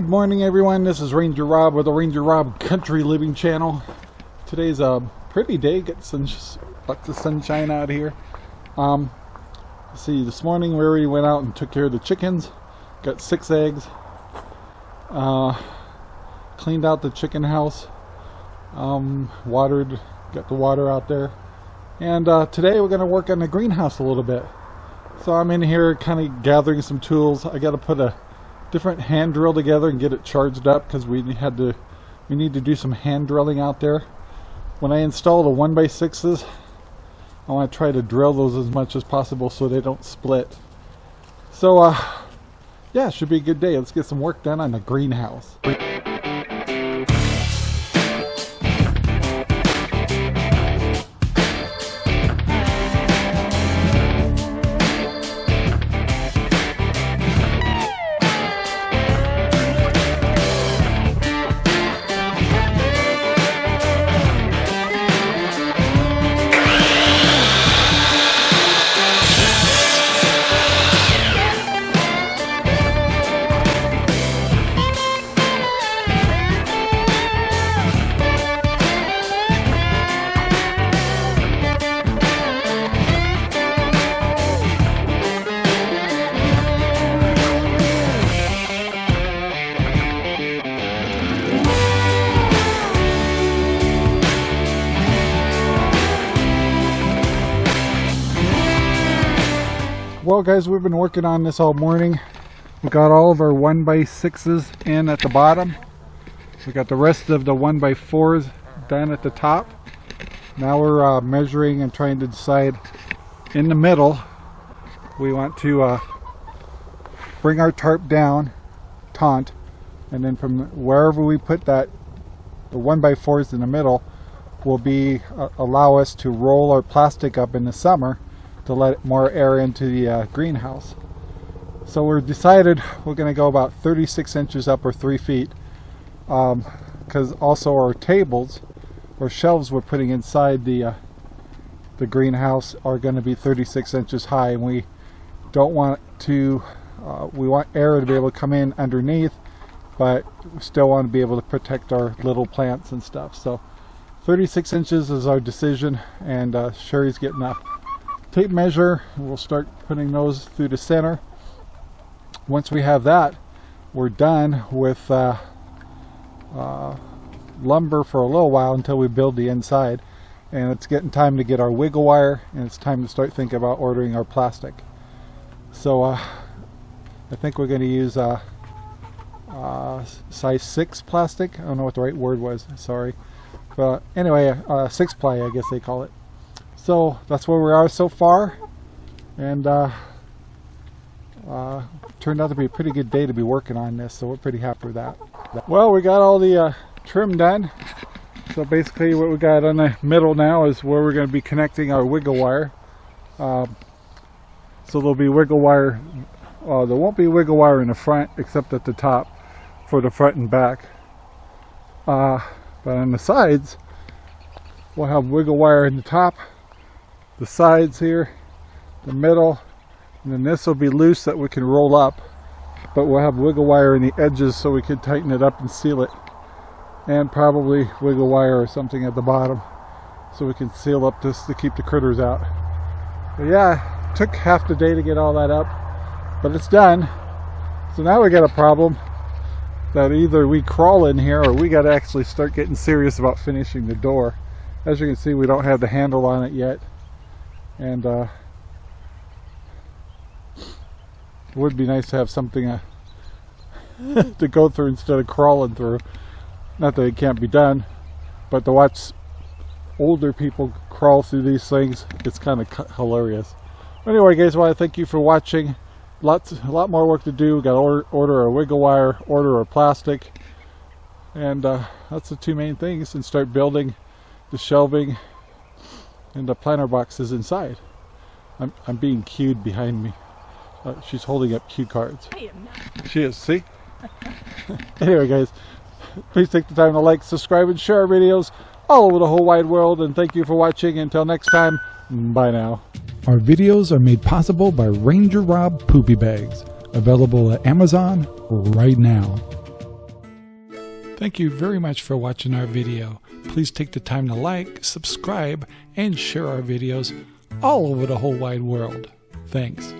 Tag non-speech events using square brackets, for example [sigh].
Good morning everyone, this is Ranger Rob with the Ranger Rob Country Living Channel. Today's a pretty day, get some lots of sunshine out here. Um, see, this morning we already went out and took care of the chickens. Got six eggs. Uh, cleaned out the chicken house. Um, watered, got the water out there. And uh, today we're going to work on the greenhouse a little bit. So I'm in here kind of gathering some tools. I got to put a different hand drill together and get it charged up because we had to we need to do some hand drilling out there. When I install the 1x6s I want to try to drill those as much as possible so they don't split. So uh yeah should be a good day. Let's get some work done on the greenhouse Well guys, we've been working on this all morning. We got all of our 1x6s in at the bottom. We got the rest of the 1x4s done at the top. Now we're uh, measuring and trying to decide in the middle we want to uh, bring our tarp down, taunt, and then from wherever we put that, the 1x4s in the middle will be uh, allow us to roll our plastic up in the summer to let more air into the uh, greenhouse. So we're decided we're going to go about 36 inches up or 3 feet because um, also our tables or shelves we're putting inside the uh, the greenhouse are going to be 36 inches high and we don't want to uh, we want air to be able to come in underneath but we still want to be able to protect our little plants and stuff so 36 inches is our decision and uh, Sherry's getting up tape measure. We'll start putting those through the center. Once we have that we're done with uh, uh, lumber for a little while until we build the inside. And it's getting time to get our wiggle wire and it's time to start thinking about ordering our plastic. So uh, I think we're going to use uh, uh, size 6 plastic. I don't know what the right word was sorry. But anyway uh, 6 ply I guess they call it so that's where we are so far. And uh, uh, turned out to be a pretty good day to be working on this so we're pretty happy with that. Well we got all the uh, trim done. So basically what we got on the middle now is where we're going to be connecting our wiggle wire. Um, so there'll be wiggle wire uh, there won't be wiggle wire in the front except at the top for the front and back. Uh, but on the sides we'll have wiggle wire in the top the sides here, the middle, and then this will be loose that we can roll up, but we'll have wiggle wire in the edges so we can tighten it up and seal it. And probably wiggle wire or something at the bottom so we can seal up this to keep the critters out. But yeah, took half the day to get all that up, but it's done. So now we got a problem that either we crawl in here or we got to actually start getting serious about finishing the door. As you can see, we don't have the handle on it yet. And uh, it would be nice to have something uh, [laughs] to go through instead of crawling through. Not that it can't be done but to watch older people crawl through these things it's kind of hilarious. Anyway guys I want to thank you for watching. Lots a lot more work to do. We got to order, order a wiggle wire order a plastic and uh, that's the two main things and start building the shelving and the planter box is inside. I'm, I'm being cued behind me. Uh, she's holding up cue cards. I am not. She is, see? [laughs] anyway guys, please take the time to like, subscribe, and share our videos all over the whole wide world. And thank you for watching. Until next time, bye now. Our videos are made possible by Ranger Rob Poopy Bags, available at Amazon right now. Thank you very much for watching our video. Please take the time to like, subscribe, and share our videos all over the whole wide world. Thanks.